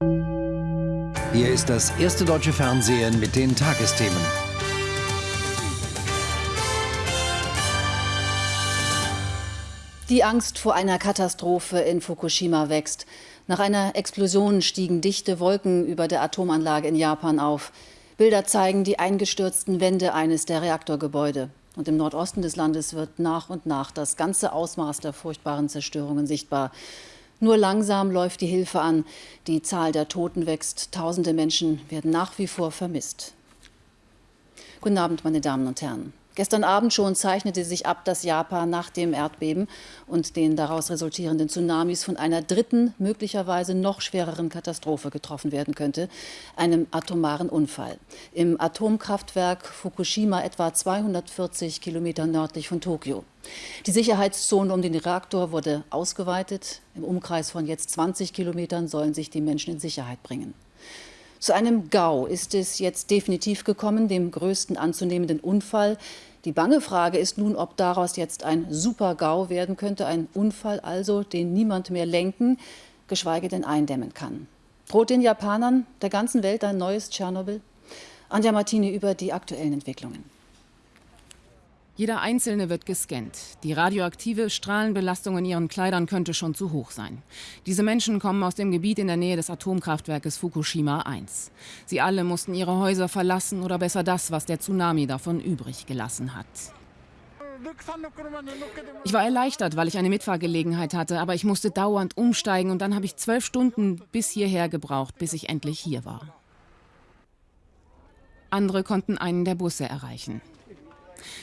Hier ist das erste deutsche Fernsehen mit den Tagesthemen. Die Angst vor einer Katastrophe in Fukushima wächst. Nach einer Explosion stiegen dichte Wolken über der Atomanlage in Japan auf. Bilder zeigen die eingestürzten Wände eines der Reaktorgebäude. Und im Nordosten des Landes wird nach und nach das ganze Ausmaß der furchtbaren Zerstörungen sichtbar. Nur langsam läuft die Hilfe an. Die Zahl der Toten wächst. Tausende Menschen werden nach wie vor vermisst. Guten Abend, meine Damen und Herren. Gestern Abend schon zeichnete sich ab, dass Japan nach dem Erdbeben und den daraus resultierenden Tsunamis von einer dritten, möglicherweise noch schwereren Katastrophe getroffen werden könnte, einem atomaren Unfall. Im Atomkraftwerk Fukushima etwa 240 Kilometer nördlich von Tokio. Die Sicherheitszone um den Reaktor wurde ausgeweitet. Im Umkreis von jetzt 20 Kilometern sollen sich die Menschen in Sicherheit bringen. Zu einem GAU ist es jetzt definitiv gekommen, dem größten anzunehmenden Unfall. Die bange Frage ist nun, ob daraus jetzt ein Super-GAU werden könnte, ein Unfall also, den niemand mehr lenken, geschweige denn eindämmen kann. Droht den Japanern, der ganzen Welt ein neues Tschernobyl? Anja Martini über die aktuellen Entwicklungen. Jeder Einzelne wird gescannt. Die radioaktive Strahlenbelastung in ihren Kleidern könnte schon zu hoch sein. Diese Menschen kommen aus dem Gebiet in der Nähe des Atomkraftwerkes Fukushima 1. Sie alle mussten ihre Häuser verlassen oder besser das, was der Tsunami davon übrig gelassen hat. Ich war erleichtert, weil ich eine Mitfahrgelegenheit hatte, aber ich musste dauernd umsteigen und dann habe ich zwölf Stunden bis hierher gebraucht, bis ich endlich hier war. Andere konnten einen der Busse erreichen.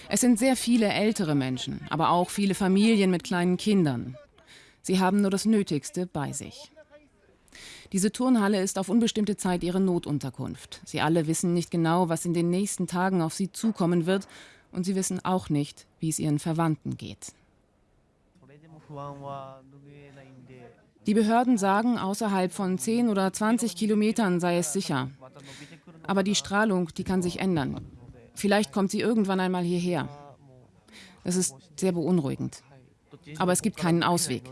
Es sind sehr viele ältere Menschen, aber auch viele Familien mit kleinen Kindern. Sie haben nur das Nötigste bei sich. Diese Turnhalle ist auf unbestimmte Zeit ihre Notunterkunft. Sie alle wissen nicht genau, was in den nächsten Tagen auf sie zukommen wird, und sie wissen auch nicht, wie es ihren Verwandten geht. Die Behörden sagen, außerhalb von 10 oder 20 Kilometern sei es sicher. Aber die Strahlung, die kann sich ändern. Vielleicht kommt sie irgendwann einmal hierher. Das ist sehr beunruhigend. Aber es gibt keinen Ausweg.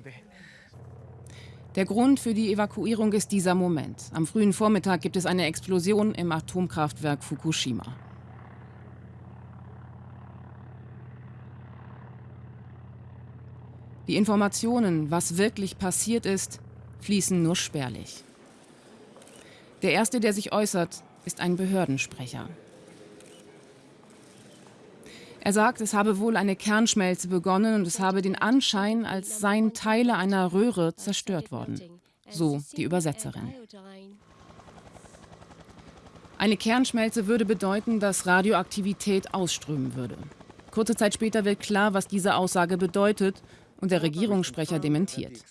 Der Grund für die Evakuierung ist dieser Moment. Am frühen Vormittag gibt es eine Explosion im Atomkraftwerk Fukushima. Die Informationen, was wirklich passiert ist, fließen nur spärlich. Der Erste, der sich äußert, ist ein Behördensprecher. Er sagt, es habe wohl eine Kernschmelze begonnen und es habe den Anschein, als seien Teile einer Röhre zerstört worden. So die Übersetzerin. Eine Kernschmelze würde bedeuten, dass Radioaktivität ausströmen würde. Kurze Zeit später wird klar, was diese Aussage bedeutet und der Regierungssprecher dementiert.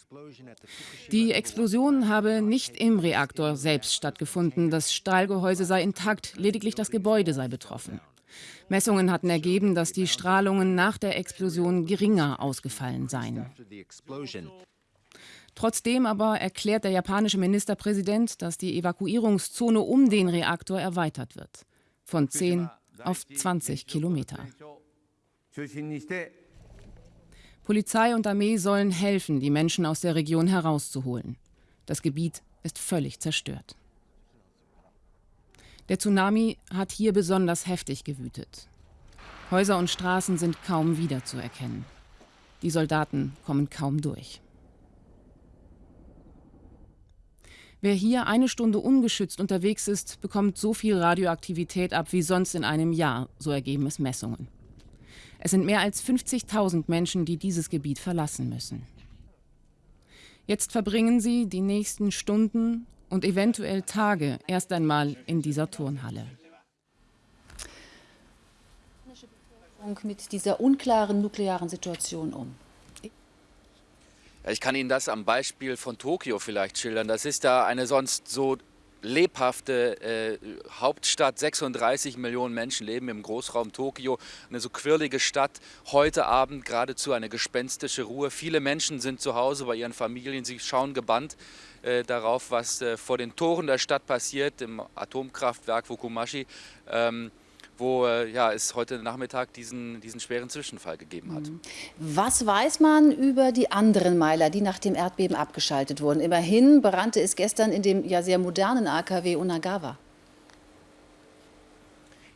Die Explosion habe nicht im Reaktor selbst stattgefunden. Das Stahlgehäuse sei intakt, lediglich das Gebäude sei betroffen. Messungen hatten ergeben, dass die Strahlungen nach der Explosion geringer ausgefallen seien. Trotzdem aber erklärt der japanische Ministerpräsident, dass die Evakuierungszone um den Reaktor erweitert wird. Von 10 auf 20 Kilometer. Polizei und Armee sollen helfen, die Menschen aus der Region herauszuholen. Das Gebiet ist völlig zerstört. Der Tsunami hat hier besonders heftig gewütet. Häuser und Straßen sind kaum wiederzuerkennen. Die Soldaten kommen kaum durch. Wer hier eine Stunde ungeschützt unterwegs ist, bekommt so viel Radioaktivität ab wie sonst in einem Jahr, so ergeben es Messungen. Es sind mehr als 50.000 Menschen, die dieses Gebiet verlassen müssen. Jetzt verbringen sie die nächsten Stunden und eventuell Tage erst einmal in dieser Turnhalle. Mit dieser unklaren nuklearen Situation um. Ich kann Ihnen das am Beispiel von Tokio vielleicht schildern. Das ist da eine sonst so lebhafte äh, Hauptstadt. 36 Millionen Menschen leben im Großraum Tokio. Eine so quirlige Stadt. Heute Abend geradezu eine gespenstische Ruhe. Viele Menschen sind zu Hause bei ihren Familien. Sie schauen gebannt äh, darauf, was äh, vor den Toren der Stadt passiert, im Atomkraftwerk Fukumashi. Ähm, wo äh, ja, es heute Nachmittag diesen, diesen schweren Zwischenfall gegeben hat. Mhm. Was weiß man über die anderen Meiler, die nach dem Erdbeben abgeschaltet wurden? Immerhin brannte es gestern in dem ja sehr modernen AKW Unagawa.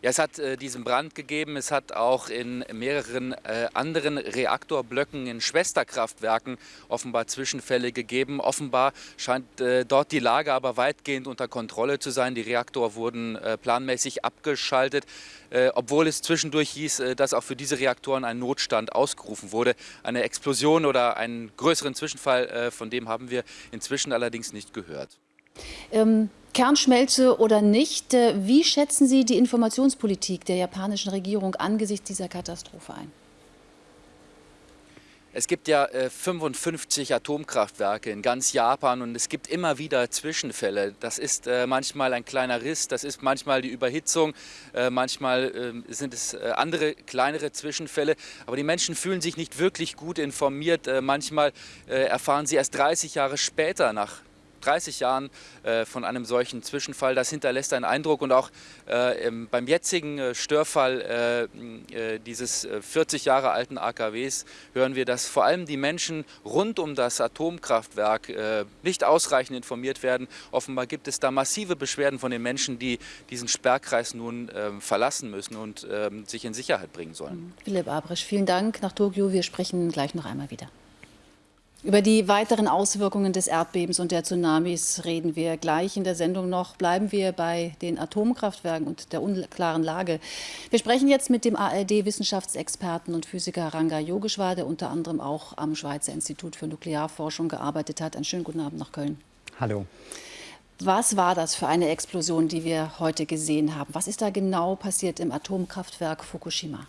Ja, es hat äh, diesen Brand gegeben. Es hat auch in mehreren äh, anderen Reaktorblöcken in Schwesterkraftwerken offenbar Zwischenfälle gegeben. Offenbar scheint äh, dort die Lage aber weitgehend unter Kontrolle zu sein. Die Reaktoren wurden äh, planmäßig abgeschaltet, äh, obwohl es zwischendurch hieß, äh, dass auch für diese Reaktoren ein Notstand ausgerufen wurde. Eine Explosion oder einen größeren Zwischenfall, von dem haben wir inzwischen allerdings nicht gehört. Ähm Kernschmelze oder nicht, äh, wie schätzen Sie die Informationspolitik der japanischen Regierung angesichts dieser Katastrophe ein? Es gibt ja äh, 55 Atomkraftwerke in ganz Japan und es gibt immer wieder Zwischenfälle. Das ist äh, manchmal ein kleiner Riss, das ist manchmal die Überhitzung, äh, manchmal ähm, sind es äh, andere kleinere Zwischenfälle. Aber die Menschen fühlen sich nicht wirklich gut informiert. Äh, manchmal erfahren sie erst 30 Jahre später nach 30 Jahren äh, von einem solchen Zwischenfall. Das hinterlässt einen Eindruck und auch äh, beim jetzigen äh, Störfall dieses 40 äh, Jahre alten AKWs hören wir, dass vor allem die Menschen rund um das Atomkraftwerk nicht ausreichend informiert werden. Offenbar gibt es da massive Beschwerden von den Menschen, die diesen Sperrkreis nun verlassen müssen und ähm, sich in Sicherheit bringen sollen. Philipp Abrisch, vielen Dank nach Tokio. Wir sprechen gleich noch einmal wieder. Über die weiteren Auswirkungen des Erdbebens und der Tsunamis reden wir gleich in der Sendung noch. Bleiben wir bei den Atomkraftwerken und der unklaren Lage. Wir sprechen jetzt mit dem ARD-Wissenschaftsexperten und Physiker Ranga Yogeshwar, der unter anderem auch am Schweizer Institut für Nuklearforschung gearbeitet hat. Einen schönen guten Abend nach Köln. Hallo. Was war das für eine Explosion, die wir heute gesehen haben? Was ist da genau passiert im Atomkraftwerk Fukushima?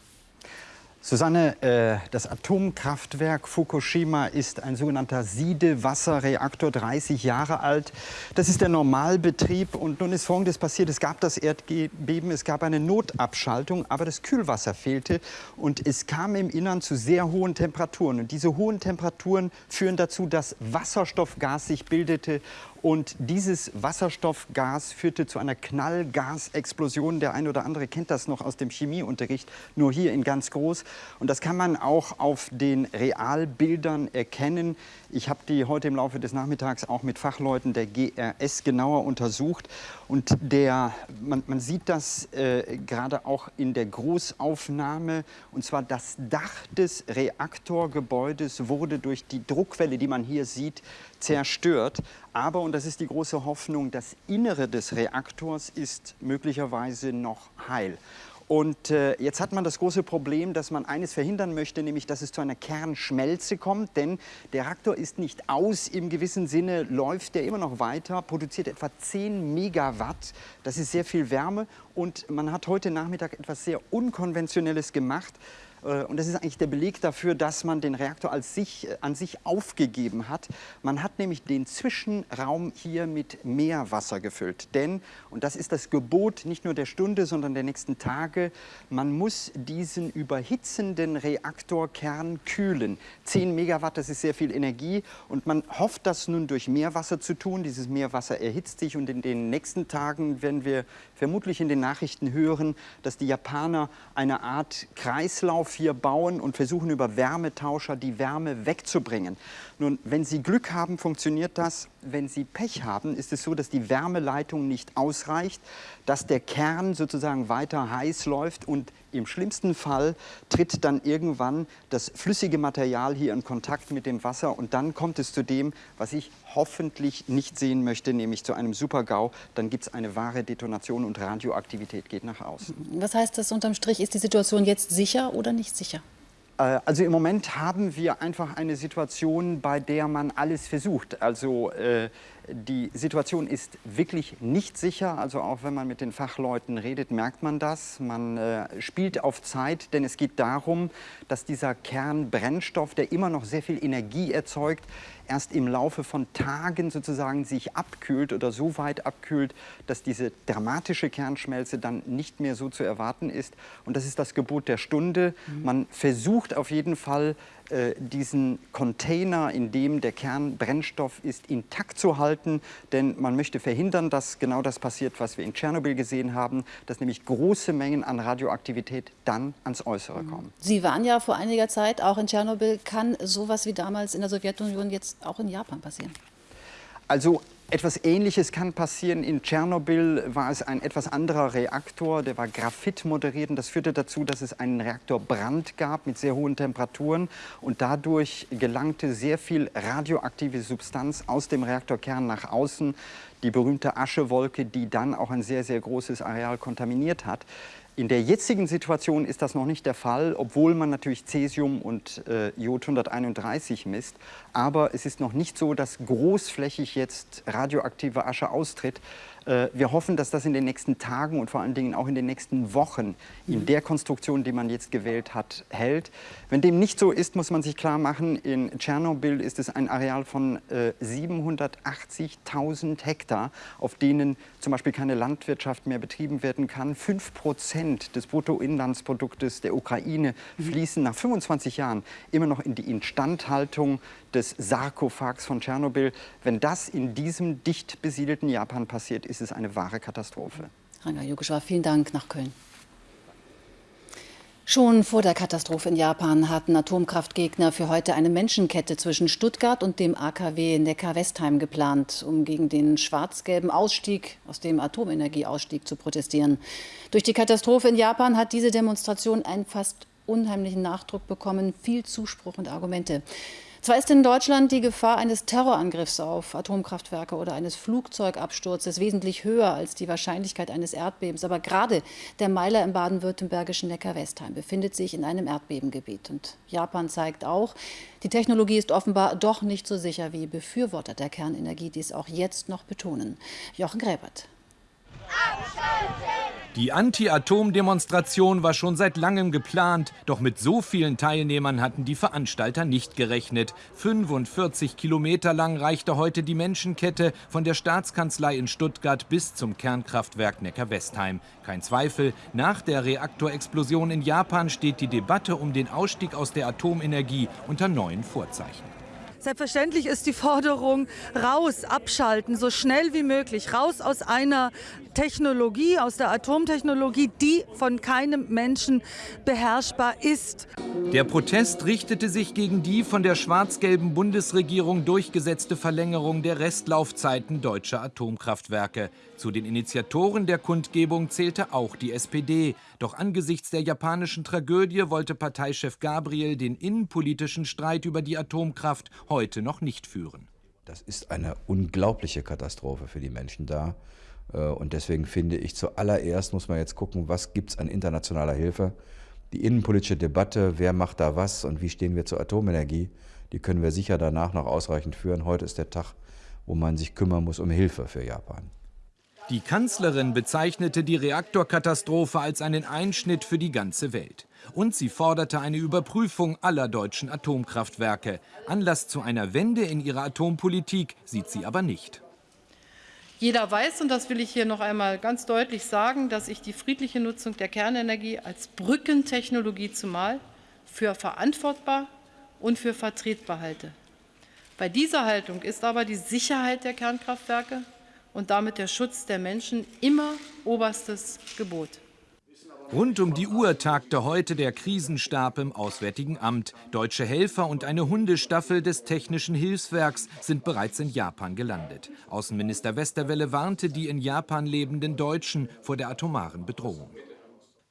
Susanne, äh, das Atomkraftwerk Fukushima ist ein sogenannter Siedewasserreaktor, 30 Jahre alt. Das ist der Normalbetrieb und nun ist Folgendes passiert. Es gab das Erdbeben, es gab eine Notabschaltung, aber das Kühlwasser fehlte und es kam im Innern zu sehr hohen Temperaturen. Und diese hohen Temperaturen führen dazu, dass Wasserstoffgas sich bildete und dieses Wasserstoffgas führte zu einer Knallgasexplosion. Der eine oder andere kennt das noch aus dem Chemieunterricht, nur hier in ganz groß. Und das kann man auch auf den Realbildern erkennen. Ich habe die heute im Laufe des Nachmittags auch mit Fachleuten der GRS genauer untersucht. Und der, man, man sieht das äh, gerade auch in der Großaufnahme. Und zwar das Dach des Reaktorgebäudes wurde durch die Druckwelle, die man hier sieht, zerstört. Aber, und das ist die große Hoffnung, das Innere des Reaktors ist möglicherweise noch heil. Und äh, jetzt hat man das große Problem, dass man eines verhindern möchte, nämlich dass es zu einer Kernschmelze kommt, denn der Reaktor ist nicht aus, im gewissen Sinne läuft der immer noch weiter, produziert etwa 10 Megawatt, das ist sehr viel Wärme. Und man hat heute Nachmittag etwas sehr Unkonventionelles gemacht. Äh, und das ist eigentlich der Beleg dafür, dass man den Reaktor als sich, äh, an sich aufgegeben hat. Man hat nämlich den Zwischenraum hier mit Meerwasser gefüllt. Denn, und das ist das Gebot nicht nur der Stunde, sondern der nächsten Tage, man muss diesen überhitzenden Reaktorkern kühlen. 10 Megawatt, das ist sehr viel Energie. Und man hofft, das nun durch Meerwasser zu tun. Dieses Meerwasser erhitzt sich und in den nächsten Tagen werden wir vermutlich in den Nachrichten hören, dass die Japaner eine Art Kreislauf hier bauen und versuchen über Wärmetauscher die Wärme wegzubringen. Nun, wenn Sie Glück haben, funktioniert das. Wenn Sie Pech haben, ist es so, dass die Wärmeleitung nicht ausreicht, dass der Kern sozusagen weiter heiß läuft und im schlimmsten Fall tritt dann irgendwann das flüssige Material hier in Kontakt mit dem Wasser und dann kommt es zu dem, was ich hoffentlich nicht sehen möchte, nämlich zu einem Supergau. Dann gibt es eine wahre Detonation und Radioaktivität geht nach außen. Was heißt das unterm Strich? Ist die Situation jetzt sicher oder nicht sicher? Äh, also im Moment haben wir einfach eine Situation, bei der man alles versucht. Also äh, die Situation ist wirklich nicht sicher. Also auch wenn man mit den Fachleuten redet, merkt man das. Man äh, spielt auf Zeit, denn es geht darum, dass dieser Kernbrennstoff, der immer noch sehr viel Energie erzeugt, erst im Laufe von Tagen sozusagen sich abkühlt oder so weit abkühlt, dass diese dramatische Kernschmelze dann nicht mehr so zu erwarten ist. Und das ist das Gebot der Stunde. Mhm. Man versucht auf jeden Fall, diesen Container, in dem der Kernbrennstoff ist, intakt zu halten. Denn man möchte verhindern, dass genau das passiert, was wir in Tschernobyl gesehen haben, dass nämlich große Mengen an Radioaktivität dann ans Äußere kommen. Sie waren ja vor einiger Zeit auch in Tschernobyl. Kann sowas wie damals in der Sowjetunion jetzt auch in Japan passieren? Also etwas Ähnliches kann passieren. In Tschernobyl war es ein etwas anderer Reaktor, der war Graphit moderiert. Und das führte dazu, dass es einen Reaktorbrand gab mit sehr hohen Temperaturen. Und dadurch gelangte sehr viel radioaktive Substanz aus dem Reaktorkern nach außen. Die berühmte Aschewolke, die dann auch ein sehr, sehr großes Areal kontaminiert hat. In der jetzigen Situation ist das noch nicht der Fall, obwohl man natürlich Cäsium und äh, Jod 131 misst. Aber es ist noch nicht so, dass großflächig jetzt radioaktive Asche austritt. Äh, wir hoffen, dass das in den nächsten Tagen und vor allen Dingen auch in den nächsten Wochen in der Konstruktion, die man jetzt gewählt hat, hält. Wenn dem nicht so ist, muss man sich klar machen, in Tschernobyl ist es ein Areal von 780.000 äh, Hektar, auf denen zum Beispiel keine Landwirtschaft mehr betrieben werden kann. Fünf Prozent des Bruttoinlandsproduktes der Ukraine fließen nach 25 Jahren immer noch in die Instandhaltung des Sarkophags von Tschernobyl. Wenn das in diesem dicht besiedelten Japan passiert, ist es eine wahre Katastrophe. Ranga Yogeshwar, vielen Dank nach Köln. Schon vor der Katastrophe in Japan hatten Atomkraftgegner für heute eine Menschenkette zwischen Stuttgart und dem AKW Neckar-Westheim geplant, um gegen den schwarz-gelben Ausstieg aus dem Atomenergieausstieg zu protestieren. Durch die Katastrophe in Japan hat diese Demonstration einen fast unheimlichen Nachdruck bekommen, viel Zuspruch und Argumente. Zwar ist in Deutschland die Gefahr eines Terrorangriffs auf Atomkraftwerke oder eines Flugzeugabsturzes wesentlich höher als die Wahrscheinlichkeit eines Erdbebens. Aber gerade der Meiler im baden-württembergischen Neckar-Westheim befindet sich in einem Erdbebengebiet. Und Japan zeigt auch, die Technologie ist offenbar doch nicht so sicher, wie Befürworter der Kernenergie dies auch jetzt noch betonen. Jochen Gräbert. Die Anti-Atom-Demonstration war schon seit langem geplant, doch mit so vielen Teilnehmern hatten die Veranstalter nicht gerechnet. 45 Kilometer lang reichte heute die Menschenkette von der Staatskanzlei in Stuttgart bis zum Kernkraftwerk Neckar-Westheim. Kein Zweifel, nach der Reaktorexplosion in Japan steht die Debatte um den Ausstieg aus der Atomenergie unter neuen Vorzeichen. Selbstverständlich ist die Forderung raus, abschalten, so schnell wie möglich, raus aus einer Technologie, aus der Atomtechnologie, die von keinem Menschen beherrschbar ist. Der Protest richtete sich gegen die von der schwarz-gelben Bundesregierung durchgesetzte Verlängerung der Restlaufzeiten deutscher Atomkraftwerke. Zu den Initiatoren der Kundgebung zählte auch die SPD. Doch angesichts der japanischen Tragödie wollte Parteichef Gabriel den innenpolitischen Streit über die Atomkraft heute noch nicht führen. Das ist eine unglaubliche Katastrophe für die Menschen da. Äh, und deswegen finde ich, zuallererst muss man jetzt gucken, was gibt es an internationaler Hilfe. Die innenpolitische Debatte, wer macht da was und wie stehen wir zur Atomenergie, die können wir sicher danach noch ausreichend führen. Heute ist der Tag, wo man sich kümmern muss um Hilfe für Japan. Die Kanzlerin bezeichnete die Reaktorkatastrophe als einen Einschnitt für die ganze Welt. Und sie forderte eine Überprüfung aller deutschen Atomkraftwerke. Anlass zu einer Wende in ihrer Atompolitik sieht sie aber nicht. Jeder weiß, und das will ich hier noch einmal ganz deutlich sagen, dass ich die friedliche Nutzung der Kernenergie als Brückentechnologie zumal für verantwortbar und für vertretbar halte. Bei dieser Haltung ist aber die Sicherheit der Kernkraftwerke und damit der Schutz der Menschen immer oberstes Gebot. Rund um die Uhr tagte heute der Krisenstab im Auswärtigen Amt. Deutsche Helfer und eine Hundestaffel des Technischen Hilfswerks sind bereits in Japan gelandet. Außenminister Westerwelle warnte die in Japan lebenden Deutschen vor der atomaren Bedrohung.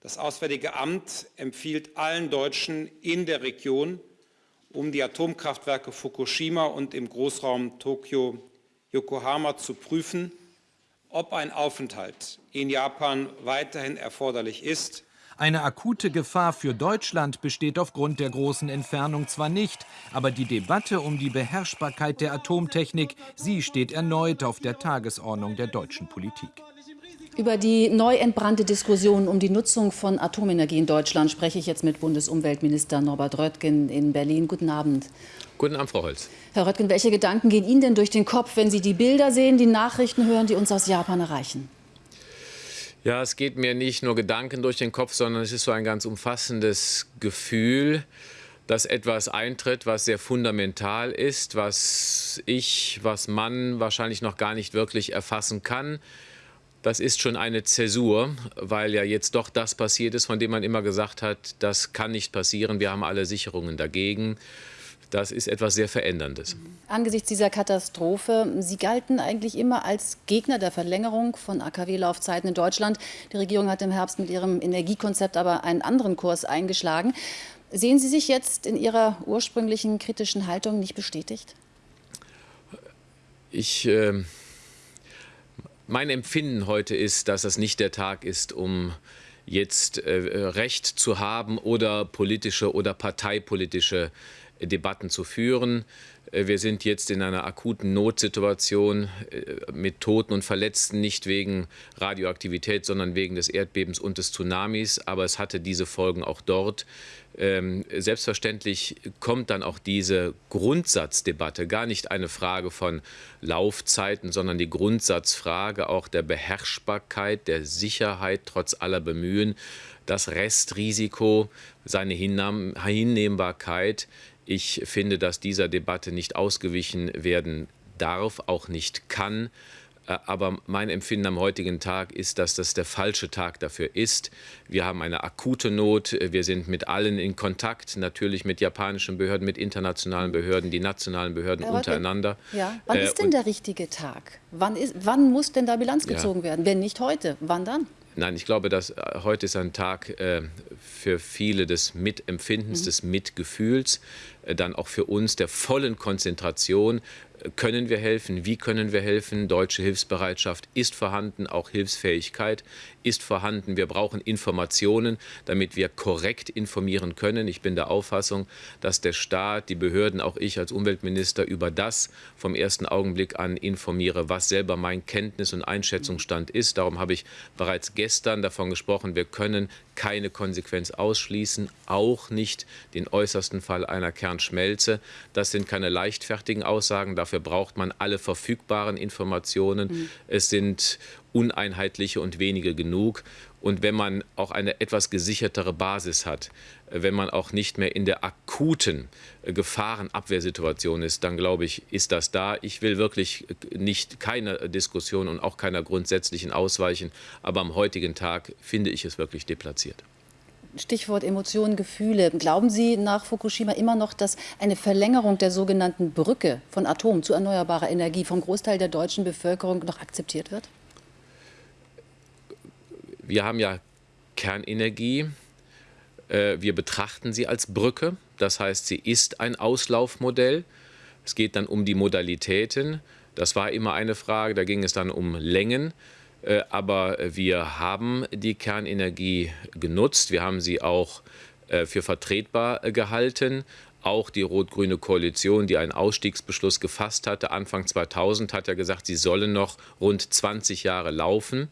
Das Auswärtige Amt empfiehlt allen Deutschen in der Region um die Atomkraftwerke Fukushima und im Großraum Tokio Yokohama zu prüfen, ob ein Aufenthalt in Japan weiterhin erforderlich ist. Eine akute Gefahr für Deutschland besteht aufgrund der großen Entfernung zwar nicht, aber die Debatte um die Beherrschbarkeit der Atomtechnik, sie steht erneut auf der Tagesordnung der deutschen Politik. Über die neu entbrannte Diskussion um die Nutzung von Atomenergie in Deutschland spreche ich jetzt mit Bundesumweltminister Norbert Röttgen in Berlin. Guten Abend. Guten Abend, Frau Holz. Herr Röttgen, welche Gedanken gehen Ihnen denn durch den Kopf, wenn Sie die Bilder sehen, die Nachrichten hören, die uns aus Japan erreichen? Ja, es geht mir nicht nur Gedanken durch den Kopf, sondern es ist so ein ganz umfassendes Gefühl. dass etwas eintritt, was sehr fundamental ist, was ich, was man wahrscheinlich noch gar nicht wirklich erfassen kann. Das ist schon eine Zäsur, weil ja jetzt doch das passiert ist, von dem man immer gesagt hat, das kann nicht passieren, wir haben alle Sicherungen dagegen. Das ist etwas sehr Veränderndes. Angesichts dieser Katastrophe, Sie galten eigentlich immer als Gegner der Verlängerung von AKW-Laufzeiten in Deutschland. Die Regierung hat im Herbst mit ihrem Energiekonzept aber einen anderen Kurs eingeschlagen. Sehen Sie sich jetzt in Ihrer ursprünglichen kritischen Haltung nicht bestätigt? Ich, äh, mein Empfinden heute ist, dass das nicht der Tag ist, um jetzt äh, Recht zu haben oder politische oder parteipolitische Debatten zu führen. Äh, wir sind jetzt in einer akuten Notsituation äh, mit Toten und Verletzten, nicht wegen Radioaktivität, sondern wegen des Erdbebens und des Tsunamis. Aber es hatte diese Folgen auch dort. Ähm, selbstverständlich kommt dann auch diese Grundsatzdebatte, gar nicht eine Frage von Laufzeiten, sondern die Grundsatzfrage auch der Beherrschbarkeit, der Sicherheit trotz aller Bemühen, das Restrisiko, seine Hinnehmbarkeit ich finde, dass dieser Debatte nicht ausgewichen werden darf, auch nicht kann. Äh, aber mein Empfinden am heutigen Tag ist, dass das der falsche Tag dafür ist. Wir haben eine akute Not. Wir sind mit allen in Kontakt, natürlich mit japanischen Behörden, mit internationalen Behörden, die nationalen Behörden Herr untereinander. Ja. Wann ist denn der richtige Tag? Wann, ist, wann muss denn da Bilanz gezogen ja. werden? Wenn nicht heute, wann dann? Nein, ich glaube, dass äh, heute ist ein Tag äh, für viele des Mitempfindens, mhm. des Mitgefühls, äh, dann auch für uns der vollen Konzentration können wir helfen? Wie können wir helfen? Deutsche Hilfsbereitschaft ist vorhanden, auch Hilfsfähigkeit ist vorhanden. Wir brauchen Informationen, damit wir korrekt informieren können. Ich bin der Auffassung, dass der Staat, die Behörden, auch ich als Umweltminister über das vom ersten Augenblick an informiere, was selber mein Kenntnis- und Einschätzungsstand ist. Darum habe ich bereits gestern davon gesprochen, wir können keine Konsequenz ausschließen, auch nicht den äußersten Fall einer Kernschmelze. Das sind keine leichtfertigen Aussagen, dafür braucht man alle verfügbaren Informationen. Mhm. Es sind uneinheitliche und wenige genug. Und wenn man auch eine etwas gesichertere Basis hat, wenn man auch nicht mehr in der akuten äh, Gefahrenabwehrsituation ist, dann glaube ich, ist das da. Ich will wirklich äh, nicht keine Diskussion und auch keiner grundsätzlichen ausweichen, aber am heutigen Tag finde ich es wirklich deplatziert. Stichwort Emotionen, Gefühle. Glauben Sie nach Fukushima immer noch, dass eine Verlängerung der sogenannten Brücke von Atom zu erneuerbarer Energie vom Großteil der deutschen Bevölkerung noch akzeptiert wird? Wir haben ja Kernenergie. Äh, wir betrachten sie als Brücke. Das heißt, sie ist ein Auslaufmodell. Es geht dann um die Modalitäten. Das war immer eine Frage. Da ging es dann um Längen. Äh, aber wir haben die Kernenergie genutzt. Wir haben sie auch äh, für vertretbar gehalten. Auch die rot-grüne Koalition, die einen Ausstiegsbeschluss gefasst hatte, Anfang 2000, hat ja gesagt, sie sollen noch rund 20 Jahre laufen.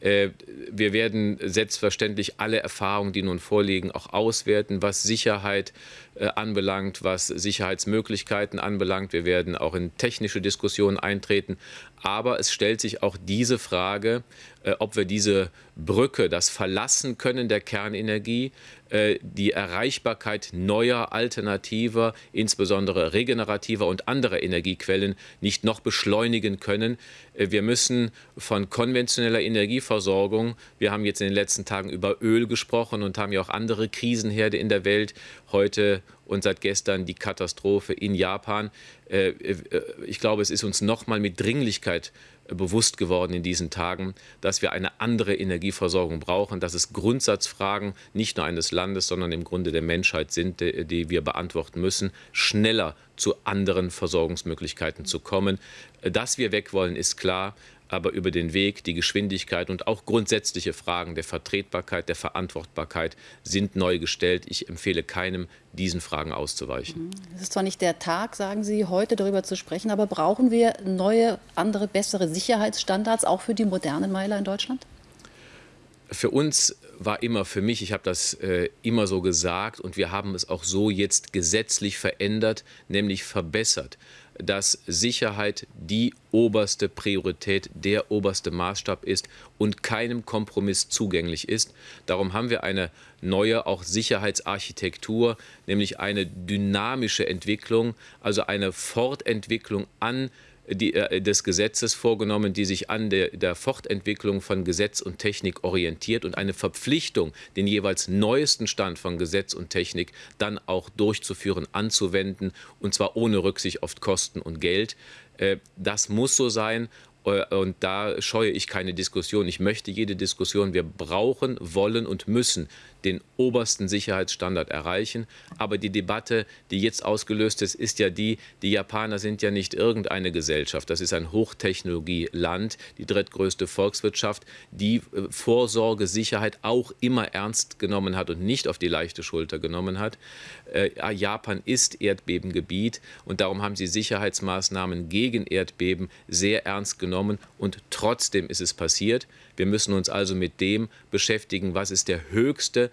Äh, wir werden selbstverständlich alle Erfahrungen, die nun vorliegen, auch auswerten, was Sicherheit äh, anbelangt, was Sicherheitsmöglichkeiten anbelangt. Wir werden auch in technische Diskussionen eintreten. Aber es stellt sich auch diese Frage, äh, ob wir diese Brücke, das Verlassen können der Kernenergie, äh, die Erreichbarkeit neuer, alternativer, insbesondere regenerativer und anderer Energiequellen nicht noch beschleunigen können. Äh, wir müssen von konventioneller Energieversorgung, wir haben jetzt in den letzten Tagen über Öl gesprochen und haben ja auch andere Krisenherde in der Welt, heute und seit gestern die Katastrophe in Japan. Ich glaube, es ist uns noch mal mit Dringlichkeit bewusst geworden in diesen Tagen, dass wir eine andere Energieversorgung brauchen, dass es Grundsatzfragen nicht nur eines Landes, sondern im Grunde der Menschheit sind, die wir beantworten müssen, schneller zu anderen Versorgungsmöglichkeiten zu kommen. Dass wir weg wollen, ist klar aber über den Weg, die Geschwindigkeit und auch grundsätzliche Fragen der Vertretbarkeit, der Verantwortbarkeit sind neu gestellt. Ich empfehle keinem, diesen Fragen auszuweichen. Mhm. Es ist zwar nicht der Tag, sagen Sie, heute darüber zu sprechen, aber brauchen wir neue, andere, bessere Sicherheitsstandards auch für die modernen Meiler in Deutschland? Für uns war immer für mich, ich habe das äh, immer so gesagt und wir haben es auch so jetzt gesetzlich verändert, nämlich verbessert. Dass Sicherheit die oberste Priorität, der oberste Maßstab ist und keinem Kompromiss zugänglich ist. Darum haben wir eine neue auch Sicherheitsarchitektur, nämlich eine dynamische Entwicklung, also eine Fortentwicklung an die, äh, des Gesetzes vorgenommen, die sich an der, der, Fortentwicklung von Gesetz und Technik orientiert und eine Verpflichtung, den jeweils neuesten Stand von Gesetz und Technik dann auch durchzuführen, anzuwenden, und zwar ohne Rücksicht auf Kosten und Geld. Äh, das muss so sein. Äh, und da scheue ich keine Diskussion. Ich möchte jede Diskussion. Wir brauchen, wollen und müssen den obersten Sicherheitsstandard erreichen. Aber die Debatte, die jetzt ausgelöst ist, ist ja die, die Japaner sind ja nicht irgendeine Gesellschaft. Das ist ein Hochtechnologieland, die drittgrößte Volkswirtschaft, die äh, Vorsorge, Sicherheit auch immer ernst genommen hat und nicht auf die leichte Schulter genommen hat. Äh, Japan ist Erdbebengebiet und darum haben sie Sicherheitsmaßnahmen gegen Erdbeben sehr ernst genommen und trotzdem ist es passiert. Wir müssen uns also mit dem beschäftigen, was ist der höchste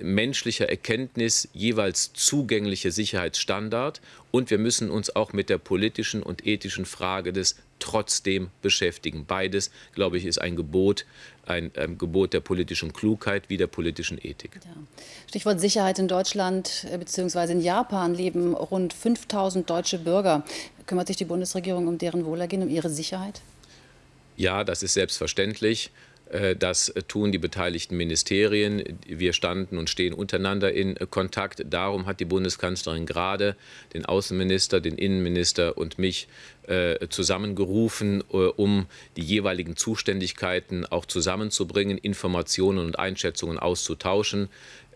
menschlicher Erkenntnis jeweils zugängliche Sicherheitsstandard. Und wir müssen uns auch mit der politischen und ethischen Frage des trotzdem beschäftigen. Beides, glaube ich, ist ein Gebot, ein, ein Gebot der politischen Klugheit wie der politischen Ethik. Ja. Stichwort Sicherheit in Deutschland äh, bzw. in Japan leben rund 5000 deutsche Bürger. Kümmert sich die Bundesregierung um deren Wohlergehen, um ihre Sicherheit? Ja, das ist selbstverständlich. Äh, das tun die beteiligten Ministerien. Wir standen und stehen untereinander in Kontakt. Darum hat die Bundeskanzlerin gerade den Außenminister, den Innenminister und mich äh, zusammengerufen, äh, um die jeweiligen Zuständigkeiten auch zusammenzubringen, Informationen und Einschätzungen auszutauschen.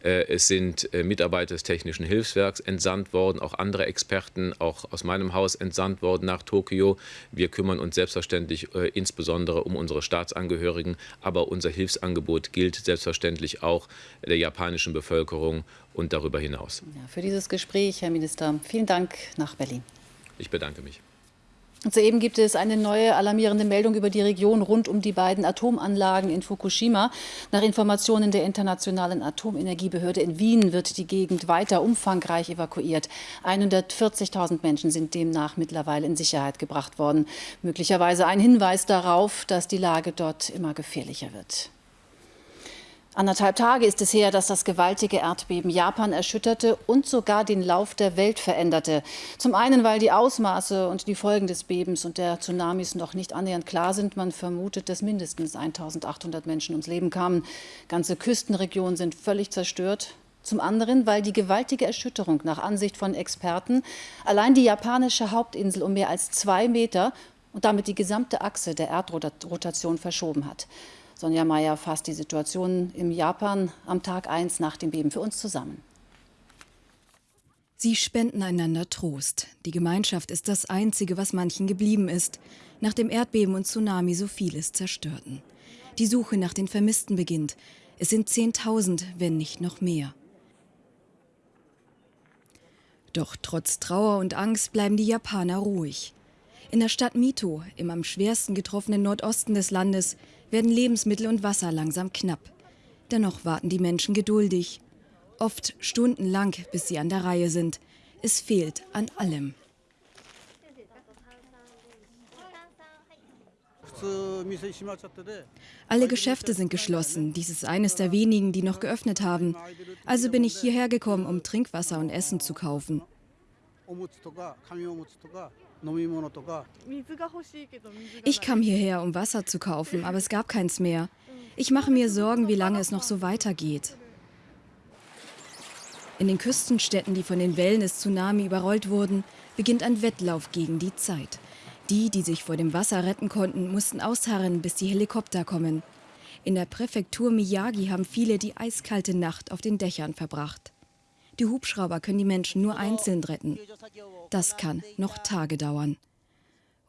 Äh, es sind äh, Mitarbeiter des Technischen Hilfswerks entsandt worden, auch andere Experten, auch aus meinem Haus entsandt worden nach Tokio. Wir kümmern uns selbstverständlich äh, insbesondere um unsere Staatsangehörigen, aber unser Hilfsangebot gilt selbstverständlich auch der japanischen Bevölkerung und darüber hinaus. Ja, für dieses Gespräch, Herr Minister, vielen Dank nach Berlin. Ich bedanke mich. Soeben gibt es eine neue alarmierende Meldung über die Region rund um die beiden Atomanlagen in Fukushima. Nach Informationen der Internationalen Atomenergiebehörde in Wien wird die Gegend weiter umfangreich evakuiert. 140.000 Menschen sind demnach mittlerweile in Sicherheit gebracht worden. Möglicherweise ein Hinweis darauf, dass die Lage dort immer gefährlicher wird. Anderthalb Tage ist es her, dass das gewaltige Erdbeben Japan erschütterte und sogar den Lauf der Welt veränderte. Zum einen, weil die Ausmaße und die Folgen des Bebens und der Tsunamis noch nicht annähernd klar sind. Man vermutet, dass mindestens 1800 Menschen ums Leben kamen. Ganze Küstenregionen sind völlig zerstört. Zum anderen, weil die gewaltige Erschütterung nach Ansicht von Experten allein die japanische Hauptinsel um mehr als zwei Meter und damit die gesamte Achse der Erdrotation verschoben hat. Sonja Mayer fasst die Situation im Japan am Tag 1 nach dem Beben für uns zusammen. Sie spenden einander Trost. Die Gemeinschaft ist das Einzige, was manchen geblieben ist, nach dem Erdbeben und Tsunami so vieles zerstörten. Die Suche nach den Vermissten beginnt. Es sind 10.000, wenn nicht noch mehr. Doch trotz Trauer und Angst bleiben die Japaner ruhig. In der Stadt Mito, im am schwersten getroffenen Nordosten des Landes, werden Lebensmittel und Wasser langsam knapp. Dennoch warten die Menschen geduldig. Oft stundenlang, bis sie an der Reihe sind. Es fehlt an allem. Alle Geschäfte sind geschlossen. Dies ist eines der wenigen, die noch geöffnet haben. Also bin ich hierher gekommen, um Trinkwasser und Essen zu kaufen. Ich kam hierher, um Wasser zu kaufen, aber es gab keins mehr. Ich mache mir Sorgen, wie lange es noch so weitergeht. In den Küstenstädten, die von den Wellen des Tsunami überrollt wurden, beginnt ein Wettlauf gegen die Zeit. Die, die sich vor dem Wasser retten konnten, mussten ausharren, bis die Helikopter kommen. In der Präfektur Miyagi haben viele die eiskalte Nacht auf den Dächern verbracht. Die Hubschrauber können die Menschen nur einzeln retten. Das kann noch Tage dauern.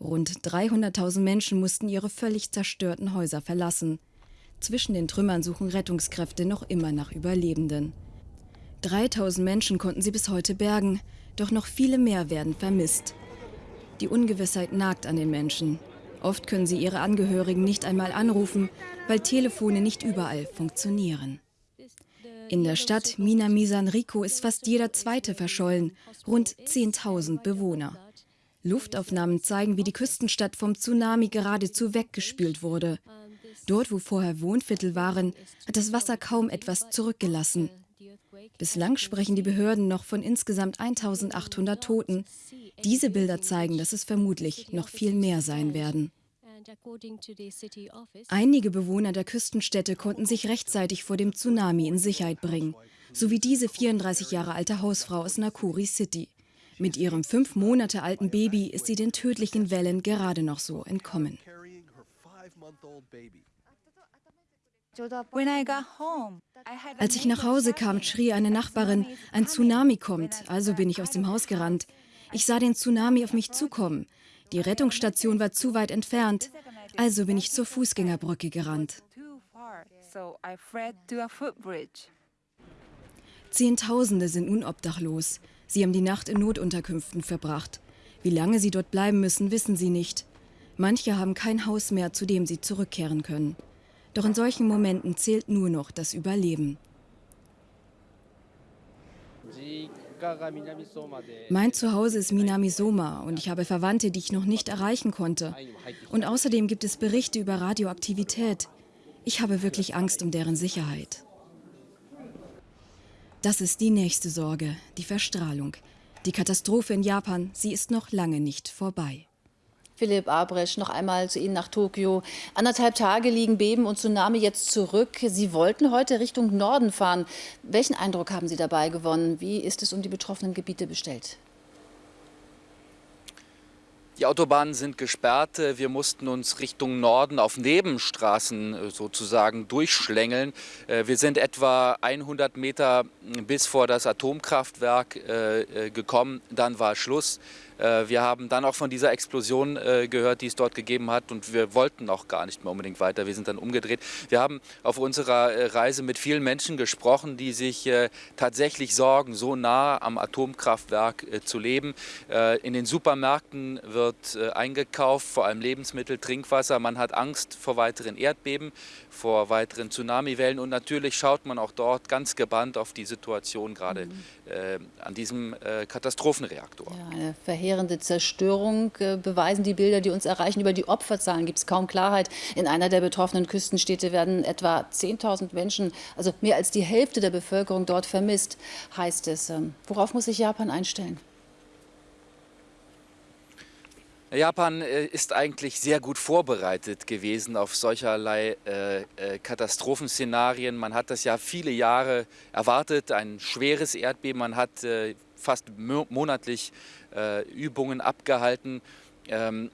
Rund 300.000 Menschen mussten ihre völlig zerstörten Häuser verlassen. Zwischen den Trümmern suchen Rettungskräfte noch immer nach Überlebenden. 3000 Menschen konnten sie bis heute bergen, doch noch viele mehr werden vermisst. Die Ungewissheit nagt an den Menschen. Oft können sie ihre Angehörigen nicht einmal anrufen, weil Telefone nicht überall funktionieren. In der Stadt Minami Sanrico ist fast jeder zweite verschollen, rund 10.000 Bewohner. Luftaufnahmen zeigen, wie die Küstenstadt vom Tsunami geradezu weggespült wurde. Dort, wo vorher Wohnviertel waren, hat das Wasser kaum etwas zurückgelassen. Bislang sprechen die Behörden noch von insgesamt 1800 Toten. Diese Bilder zeigen, dass es vermutlich noch viel mehr sein werden. Einige Bewohner der Küstenstädte konnten sich rechtzeitig vor dem Tsunami in Sicherheit bringen, so wie diese 34 Jahre alte Hausfrau aus Nakuri City. Mit ihrem fünf Monate alten Baby ist sie den tödlichen Wellen gerade noch so entkommen. Als ich nach Hause kam, schrie eine Nachbarin, ein Tsunami kommt, also bin ich aus dem Haus gerannt. Ich sah den Tsunami auf mich zukommen. Die Rettungsstation war zu weit entfernt, also bin ich zur Fußgängerbrücke gerannt. Zehntausende sind nun obdachlos. Sie haben die Nacht in Notunterkünften verbracht. Wie lange sie dort bleiben müssen, wissen sie nicht. Manche haben kein Haus mehr, zu dem sie zurückkehren können. Doch in solchen Momenten zählt nur noch das Überleben. Mein Zuhause ist Minamisoma und ich habe Verwandte, die ich noch nicht erreichen konnte. Und außerdem gibt es Berichte über Radioaktivität. Ich habe wirklich Angst um deren Sicherheit. Das ist die nächste Sorge, die Verstrahlung. Die Katastrophe in Japan, sie ist noch lange nicht vorbei. Philipp Abresch, noch einmal zu Ihnen nach Tokio. Anderthalb Tage liegen Beben und Tsunami jetzt zurück. Sie wollten heute Richtung Norden fahren. Welchen Eindruck haben Sie dabei gewonnen? Wie ist es um die betroffenen Gebiete bestellt? Die Autobahnen sind gesperrt. Wir mussten uns Richtung Norden auf Nebenstraßen äh, sozusagen durchschlängeln. Äh, wir sind etwa 100 Meter bis vor das Atomkraftwerk äh, gekommen. Dann war Schluss. Äh, wir haben dann auch von dieser Explosion äh, gehört, die es dort gegeben hat und wir wollten auch gar nicht mehr unbedingt weiter. Wir sind dann umgedreht. Wir haben auf unserer äh, Reise mit vielen Menschen gesprochen, die sich tatsächlich sorgen, so nah am Atomkraftwerk zu leben. In den Supermärkten wird eingekauft, vor allem Lebensmittel, Trinkwasser. Man hat Angst vor weiteren Erdbeben, vor weiteren Tsunamiwellen und natürlich schaut man auch dort ganz gebannt auf die Situation gerade mhm. an diesem Katastrophenreaktor. Ja, verheerende Zerstörung äh, beweisen die Bilder, die uns erreichen. Über die Opferzahlen gibt es kaum Klarheit. In einer der betroffenen Küstenstädte werden etwa 10.000 Menschen, also mehr als die Hälfte der Bevölkerung dort vermisst, heißt es. Ähm, worauf muss sich Japan einstellen? Japan äh, ist eigentlich sehr gut vorbereitet gewesen auf solcherlei äh, äh, Katastrophenszenarien. Man hat das ja viele Jahre erwartet, ein schweres Erdbeben. Man hat äh, fast monatlich äh, Übungen abgehalten. Ähm,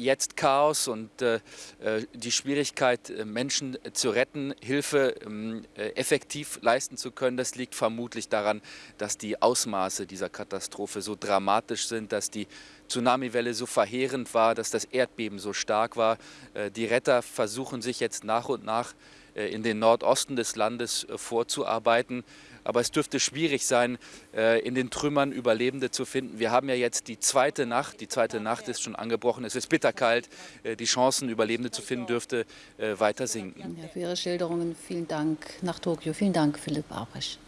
jetzt Chaos und äh, äh die Schwierigkeit, äh, Menschen zu retten, Hilfe ähm, äh, effektiv leisten zu können, das liegt vermutlich daran, dass die Ausmaße dieser Katastrophe so dramatisch sind, dass die Tsunamiwelle so verheerend war, dass das Erdbeben so stark war. Äh, die Retter versuchen sich jetzt nach und nach in den Nordosten des Landes vorzuarbeiten. Aber es dürfte schwierig sein, äh, in den Trümmern Überlebende zu finden. Wir haben ja jetzt die zweite Nacht. Die zweite Nacht ist schon angebrochen. Es ist bitterkalt. Äh, die Chancen, Überlebende zu finden, dürfte äh, weiter sinken. Ja, für Ihre Schilderungen vielen Dank nach Tokio. Vielen Dank, Philipp Abrisch.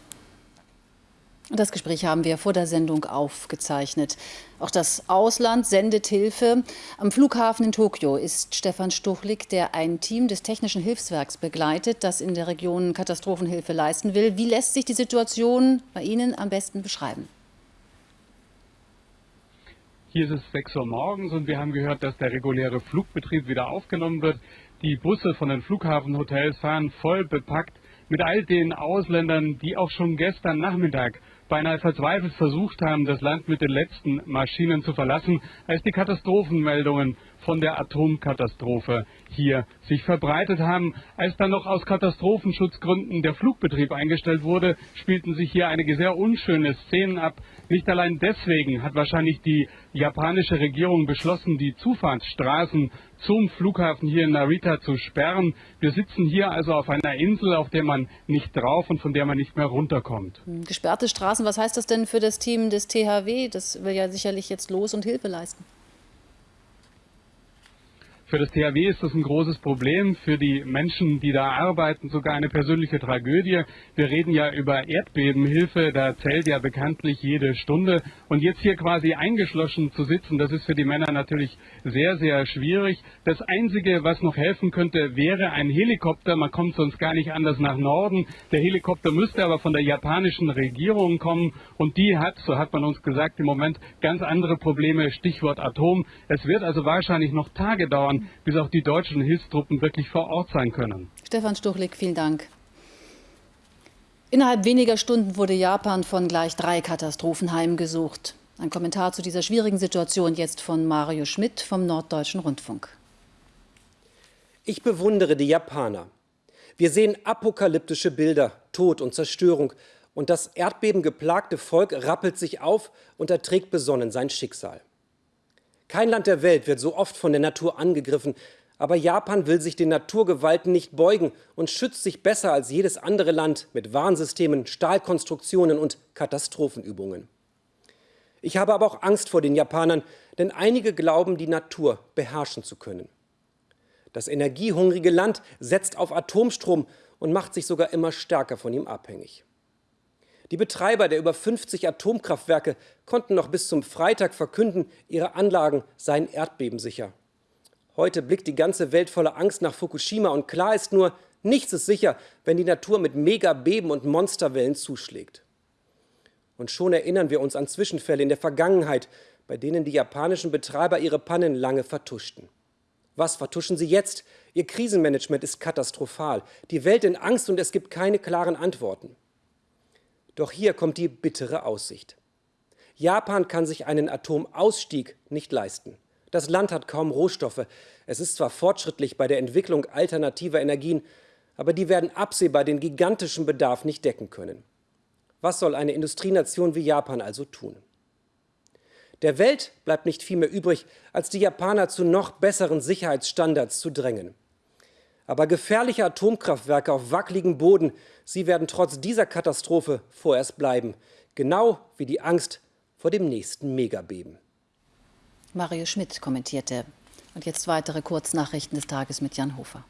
Das Gespräch haben wir vor der Sendung aufgezeichnet. Auch das Ausland sendet Hilfe. Am Flughafen in Tokio ist Stefan Stuchlik, der ein Team des Technischen Hilfswerks begleitet, das in der Region Katastrophenhilfe leisten will. Wie lässt sich die Situation bei Ihnen am besten beschreiben? Hier ist es 6 Uhr morgens und wir haben gehört, dass der reguläre Flugbetrieb wieder aufgenommen wird. Die Busse von den Flughafenhotels fahren voll bepackt mit all den Ausländern, die auch schon gestern Nachmittag beinahe verzweifelt versucht haben, das Land mit den letzten Maschinen zu verlassen, als die Katastrophenmeldungen von der Atomkatastrophe hier sich verbreitet haben. Als dann noch aus Katastrophenschutzgründen der Flugbetrieb eingestellt wurde, spielten sich hier einige sehr unschöne Szenen ab. Nicht allein deswegen hat wahrscheinlich die japanische Regierung beschlossen, die Zufahrtsstraßen zum Flughafen hier in Narita zu sperren. Wir sitzen hier also auf einer Insel, auf der man nicht drauf und von der man nicht mehr runterkommt. Hm, gesperrte Straßen, was heißt das denn für das Team des THW? Das will ja sicherlich jetzt los und Hilfe leisten. Für das THW ist das ein großes Problem, für die Menschen, die da arbeiten, sogar eine persönliche Tragödie. Wir reden ja über Erdbebenhilfe, da zählt ja bekanntlich jede Stunde. Und jetzt hier quasi eingeschlossen zu sitzen, das ist für die Männer natürlich sehr, sehr schwierig. Das Einzige, was noch helfen könnte, wäre ein Helikopter. Man kommt sonst gar nicht anders nach Norden. Der Helikopter müsste aber von der japanischen Regierung kommen und die hat, so hat man uns gesagt, im Moment ganz andere Probleme, Stichwort Atom. Es wird also wahrscheinlich noch Tage dauern, bis auch die deutschen Hilfstruppen wirklich vor Ort sein können. Stefan Stuchlik, vielen Dank. Innerhalb weniger Stunden wurde Japan von gleich drei Katastrophen heimgesucht. Ein Kommentar zu dieser schwierigen Situation jetzt von Mario Schmidt vom Norddeutschen Rundfunk. Ich bewundere die Japaner. Wir sehen apokalyptische Bilder, Tod und Zerstörung. Und das erdbebengeplagte Volk rappelt sich auf und erträgt besonnen sein Schicksal. Kein Land der Welt wird so oft von der Natur angegriffen, aber Japan will sich den Naturgewalten nicht beugen und schützt sich besser als jedes andere Land mit Warnsystemen, Stahlkonstruktionen und Katastrophenübungen. Ich habe aber auch Angst vor den Japanern, denn einige glauben, die Natur beherrschen zu können. Das energiehungrige Land setzt auf Atomstrom und macht sich sogar immer stärker von ihm abhängig. Die Betreiber der über 50 Atomkraftwerke konnten noch bis zum Freitag verkünden, ihre Anlagen seien erdbebensicher. Heute blickt die ganze Welt voller Angst nach Fukushima und klar ist nur, nichts ist sicher, wenn die Natur mit Megabeben und Monsterwellen zuschlägt. Und schon erinnern wir uns an Zwischenfälle in der Vergangenheit, bei denen die japanischen Betreiber ihre Pannen lange vertuschten. Was vertuschen sie jetzt? Ihr Krisenmanagement ist katastrophal. Die Welt in Angst und es gibt keine klaren Antworten. Doch hier kommt die bittere Aussicht. Japan kann sich einen Atomausstieg nicht leisten. Das Land hat kaum Rohstoffe. Es ist zwar fortschrittlich bei der Entwicklung alternativer Energien, aber die werden absehbar den gigantischen Bedarf nicht decken können. Was soll eine Industrienation wie Japan also tun? Der Welt bleibt nicht viel mehr übrig, als die Japaner zu noch besseren Sicherheitsstandards zu drängen. Aber gefährliche Atomkraftwerke auf wackeligem Boden, sie werden trotz dieser Katastrophe vorerst bleiben. Genau wie die Angst vor dem nächsten Megabeben. Mario Schmidt kommentierte. Und jetzt weitere Kurznachrichten des Tages mit Jan Hofer.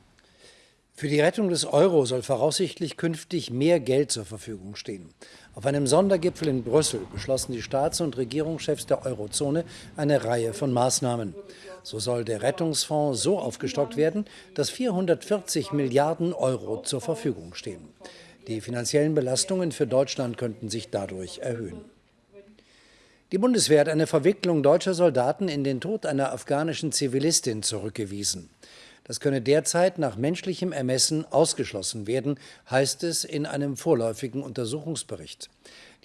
Für die Rettung des Euro soll voraussichtlich künftig mehr Geld zur Verfügung stehen. Auf einem Sondergipfel in Brüssel beschlossen die Staats- und Regierungschefs der Eurozone eine Reihe von Maßnahmen. So soll der Rettungsfonds so aufgestockt werden, dass 440 Milliarden Euro zur Verfügung stehen. Die finanziellen Belastungen für Deutschland könnten sich dadurch erhöhen. Die Bundeswehr hat eine Verwicklung deutscher Soldaten in den Tod einer afghanischen Zivilistin zurückgewiesen. Das könne derzeit nach menschlichem Ermessen ausgeschlossen werden, heißt es in einem vorläufigen Untersuchungsbericht.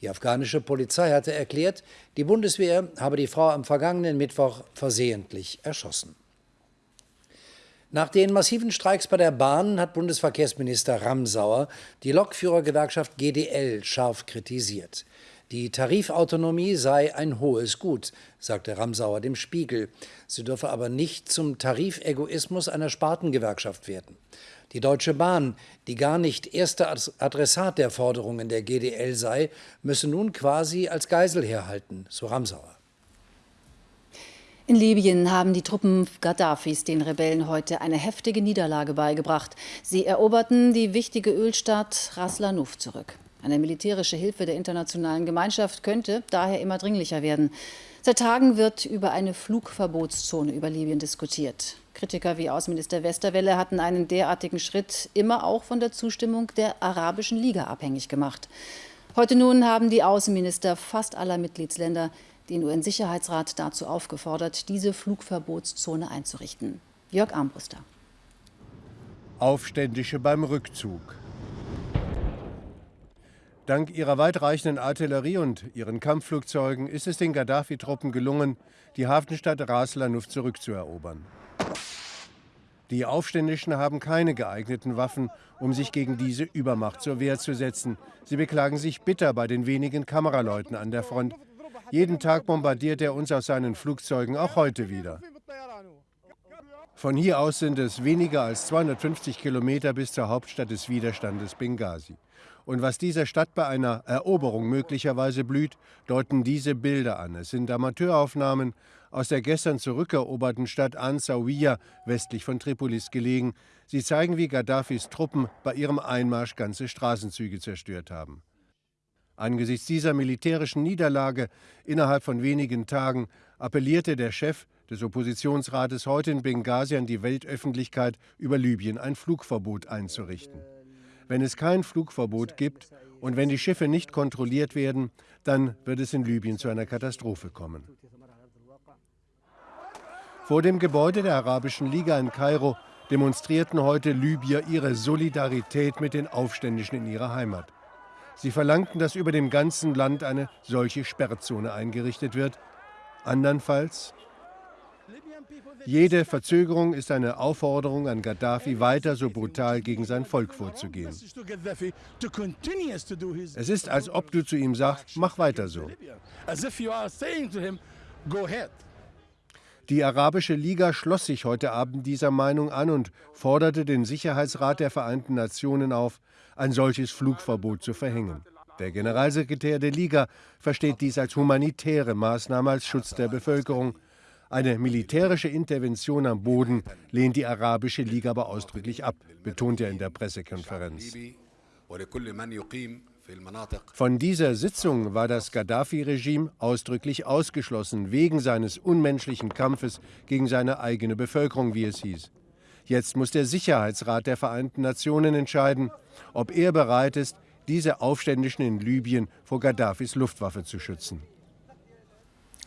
Die afghanische Polizei hatte erklärt, die Bundeswehr habe die Frau am vergangenen Mittwoch versehentlich erschossen. Nach den massiven Streiks bei der Bahn hat Bundesverkehrsminister Ramsauer die Lokführergewerkschaft GDL scharf kritisiert. Die Tarifautonomie sei ein hohes Gut, sagte Ramsauer dem Spiegel. Sie dürfe aber nicht zum Tarifegoismus einer Spartengewerkschaft werden. Die Deutsche Bahn, die gar nicht erster Adressat der Forderungen der GDL sei, müsse nun quasi als Geisel herhalten, so Ramsauer. In Libyen haben die Truppen Gaddafis den Rebellen heute eine heftige Niederlage beigebracht. Sie eroberten die wichtige Ölstadt Ras Lanuf zurück. Eine militärische Hilfe der internationalen Gemeinschaft könnte daher immer dringlicher werden. Seit Tagen wird über eine Flugverbotszone über Libyen diskutiert. Kritiker wie Außenminister Westerwelle hatten einen derartigen Schritt immer auch von der Zustimmung der Arabischen Liga abhängig gemacht. Heute nun haben die Außenminister fast aller Mitgliedsländer den UN-Sicherheitsrat dazu aufgefordert, diese Flugverbotszone einzurichten. Jörg Armbruster. Aufständische beim Rückzug. Dank ihrer weitreichenden Artillerie und ihren Kampfflugzeugen ist es den Gaddafi-Truppen gelungen, die Hafenstadt Ras Lanuf zurückzuerobern. Die Aufständischen haben keine geeigneten Waffen, um sich gegen diese Übermacht zur Wehr zu setzen. Sie beklagen sich bitter bei den wenigen Kameraleuten an der Front. Jeden Tag bombardiert er uns aus seinen Flugzeugen, auch heute wieder. Von hier aus sind es weniger als 250 Kilometer bis zur Hauptstadt des Widerstandes Benghazi. Und was dieser Stadt bei einer Eroberung möglicherweise blüht, deuten diese Bilder an. Es sind Amateuraufnahmen aus der gestern zurückeroberten Stadt Ansauiya westlich von Tripolis gelegen. Sie zeigen, wie Gaddafis Truppen bei ihrem Einmarsch ganze Straßenzüge zerstört haben. Angesichts dieser militärischen Niederlage innerhalb von wenigen Tagen appellierte der Chef des Oppositionsrates heute in Benghazi an die Weltöffentlichkeit, über Libyen ein Flugverbot einzurichten. Wenn es kein Flugverbot gibt und wenn die Schiffe nicht kontrolliert werden, dann wird es in Libyen zu einer Katastrophe kommen. Vor dem Gebäude der Arabischen Liga in Kairo demonstrierten heute Libyer ihre Solidarität mit den Aufständischen in ihrer Heimat. Sie verlangten, dass über dem ganzen Land eine solche Sperrzone eingerichtet wird. Andernfalls jede Verzögerung ist eine Aufforderung an Gaddafi, weiter so brutal gegen sein Volk vorzugehen. Es ist, als ob du zu ihm sagst, mach weiter so. Die Arabische Liga schloss sich heute Abend dieser Meinung an und forderte den Sicherheitsrat der Vereinten Nationen auf, ein solches Flugverbot zu verhängen. Der Generalsekretär der Liga versteht dies als humanitäre Maßnahme als Schutz der Bevölkerung. Eine militärische Intervention am Boden lehnt die Arabische Liga aber ausdrücklich ab, betont er in der Pressekonferenz. Von dieser Sitzung war das Gaddafi-Regime ausdrücklich ausgeschlossen, wegen seines unmenschlichen Kampfes gegen seine eigene Bevölkerung, wie es hieß. Jetzt muss der Sicherheitsrat der Vereinten Nationen entscheiden, ob er bereit ist, diese Aufständischen in Libyen vor Gaddafis Luftwaffe zu schützen.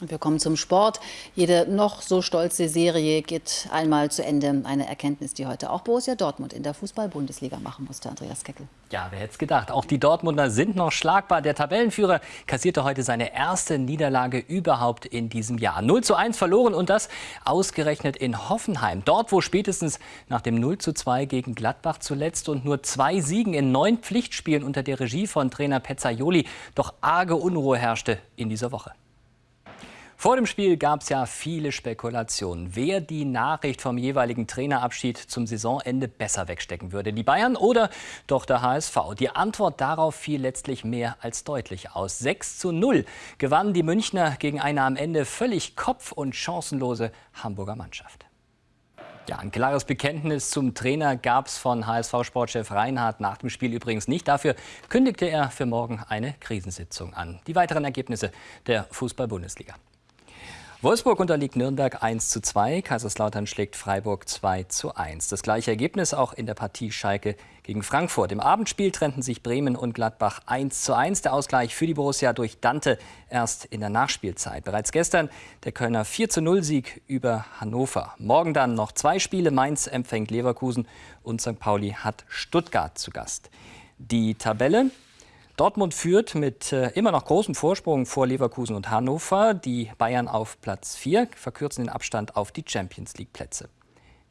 Wir kommen zum Sport. Jede noch so stolze Serie geht einmal zu Ende. Eine Erkenntnis, die heute auch Borussia Dortmund in der Fußball-Bundesliga machen musste, Andreas Keckel. Ja, wer hätte es gedacht. Auch die Dortmunder sind noch schlagbar. Der Tabellenführer kassierte heute seine erste Niederlage überhaupt in diesem Jahr. 0 zu 1 verloren und das ausgerechnet in Hoffenheim. Dort, wo spätestens nach dem 0 zu 2 gegen Gladbach zuletzt und nur zwei Siegen in neun Pflichtspielen unter der Regie von Trainer Pezzaioli doch arge Unruhe herrschte in dieser Woche. Vor dem Spiel gab es ja viele Spekulationen, wer die Nachricht vom jeweiligen Trainerabschied zum Saisonende besser wegstecken würde. Die Bayern oder doch der HSV? Die Antwort darauf fiel letztlich mehr als deutlich aus. 6 zu 0 gewannen die Münchner gegen eine am Ende völlig kopf- und chancenlose Hamburger Mannschaft. Ja, ein klares Bekenntnis zum Trainer gab es von HSV-Sportchef Reinhardt nach dem Spiel übrigens nicht. Dafür kündigte er für morgen eine Krisensitzung an. Die weiteren Ergebnisse der Fußball-Bundesliga. Wolfsburg unterliegt Nürnberg 1 zu 2, Kaiserslautern schlägt Freiburg 2 zu 1. Das gleiche Ergebnis auch in der Partie Schalke gegen Frankfurt. Im Abendspiel trennten sich Bremen und Gladbach 1 zu 1. Der Ausgleich für die Borussia durch Dante erst in der Nachspielzeit. Bereits gestern der Kölner 4 zu 0 Sieg über Hannover. Morgen dann noch zwei Spiele. Mainz empfängt Leverkusen und St. Pauli hat Stuttgart zu Gast. Die Tabelle Dortmund führt mit äh, immer noch großem Vorsprung vor Leverkusen und Hannover. Die Bayern auf Platz 4 verkürzen den Abstand auf die Champions League-Plätze.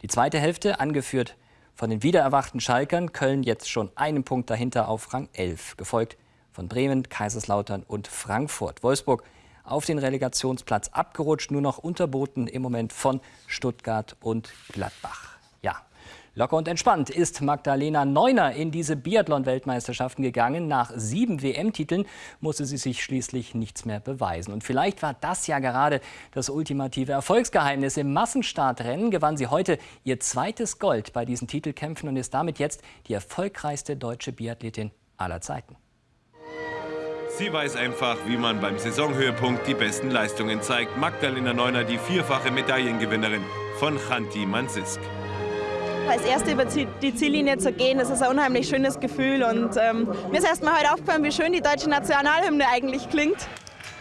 Die zweite Hälfte, angeführt von den wiedererwachten Schalkern, Köln jetzt schon einen Punkt dahinter auf Rang 11, gefolgt von Bremen, Kaiserslautern und Frankfurt. Wolfsburg auf den Relegationsplatz abgerutscht, nur noch unterboten im Moment von Stuttgart und Gladbach. Locker und entspannt ist Magdalena Neuner in diese Biathlon-Weltmeisterschaften gegangen. Nach sieben WM-Titeln musste sie sich schließlich nichts mehr beweisen. Und vielleicht war das ja gerade das ultimative Erfolgsgeheimnis. Im Massenstartrennen gewann sie heute ihr zweites Gold bei diesen Titelkämpfen und ist damit jetzt die erfolgreichste deutsche Biathletin aller Zeiten. Sie weiß einfach, wie man beim Saisonhöhepunkt die besten Leistungen zeigt. Magdalena Neuner, die vierfache Medaillengewinnerin von Chanti Mansisk als Erste über die Ziellinie zu gehen, das ist ein unheimlich schönes Gefühl. Und ähm, mir ist erst heute aufgefallen, wie schön die deutsche Nationalhymne eigentlich klingt.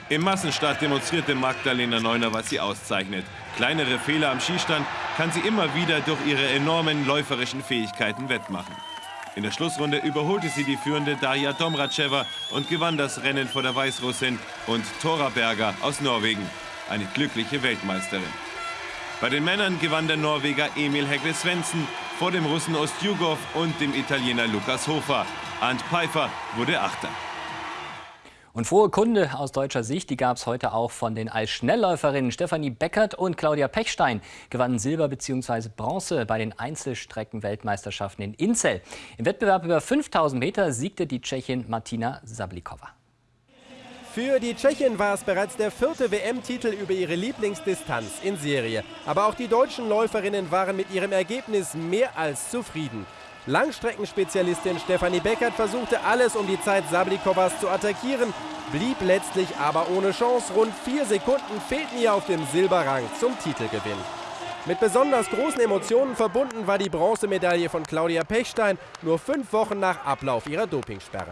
Im Massenstart demonstrierte Magdalena Neuner, was sie auszeichnet. Kleinere Fehler am Skistand kann sie immer wieder durch ihre enormen läuferischen Fähigkeiten wettmachen. In der Schlussrunde überholte sie die führende Darja Domracheva und gewann das Rennen vor der Weißrussin und Tora Berger aus Norwegen, eine glückliche Weltmeisterin. Bei den Männern gewann der Norweger Emil Hegle Svensson vor dem Russen Ostjugov und dem Italiener Lukas Hofer. Arndt Pfeiffer wurde Achter. Und frohe Kunde aus deutscher Sicht, die gab es heute auch von den Eisschnellläuferinnen Stefanie Beckert und Claudia Pechstein, gewannen Silber bzw. Bronze bei den Einzelstrecken-Weltmeisterschaften in Inzell. Im Wettbewerb über 5000 Meter siegte die Tschechin Martina Sablikova. Für die Tschechin war es bereits der vierte WM-Titel über ihre Lieblingsdistanz in Serie. Aber auch die deutschen Läuferinnen waren mit ihrem Ergebnis mehr als zufrieden. Langstreckenspezialistin Stefanie Beckert versuchte alles, um die Zeit Sablikowas zu attackieren, blieb letztlich aber ohne Chance. Rund vier Sekunden fehlten ihr auf dem Silberrang zum Titelgewinn. Mit besonders großen Emotionen verbunden war die Bronzemedaille von Claudia Pechstein nur fünf Wochen nach Ablauf ihrer Dopingsperre.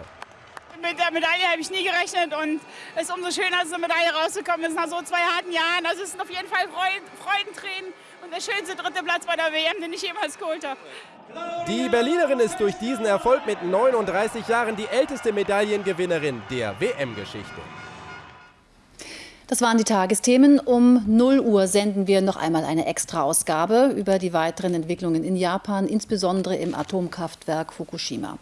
Mit der Medaille habe ich nie gerechnet und es ist umso schöner, dass eine Medaille rausgekommen ist nach so zwei harten Jahren. Also es sind auf jeden Fall Freudentränen und der schönste dritte Platz bei der WM, den ich jemals geholt habe. Die Berlinerin ist durch diesen Erfolg mit 39 Jahren die älteste Medaillengewinnerin der WM-Geschichte. Das waren die Tagesthemen. Um 0 Uhr senden wir noch einmal eine Extra-Ausgabe über die weiteren Entwicklungen in Japan, insbesondere im Atomkraftwerk Fukushima.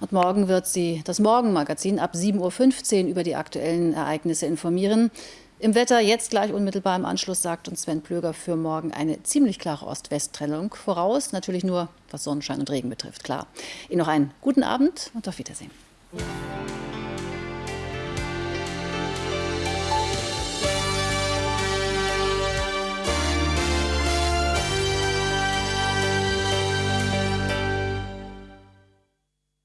Und morgen wird sie das Morgenmagazin ab 7.15 Uhr über die aktuellen Ereignisse informieren. Im Wetter jetzt gleich unmittelbar im Anschluss sagt uns Sven Plöger für morgen eine ziemlich klare Ost-West-Trennung voraus. Natürlich nur, was Sonnenschein und Regen betrifft, klar. Ihnen noch einen guten Abend und auf Wiedersehen.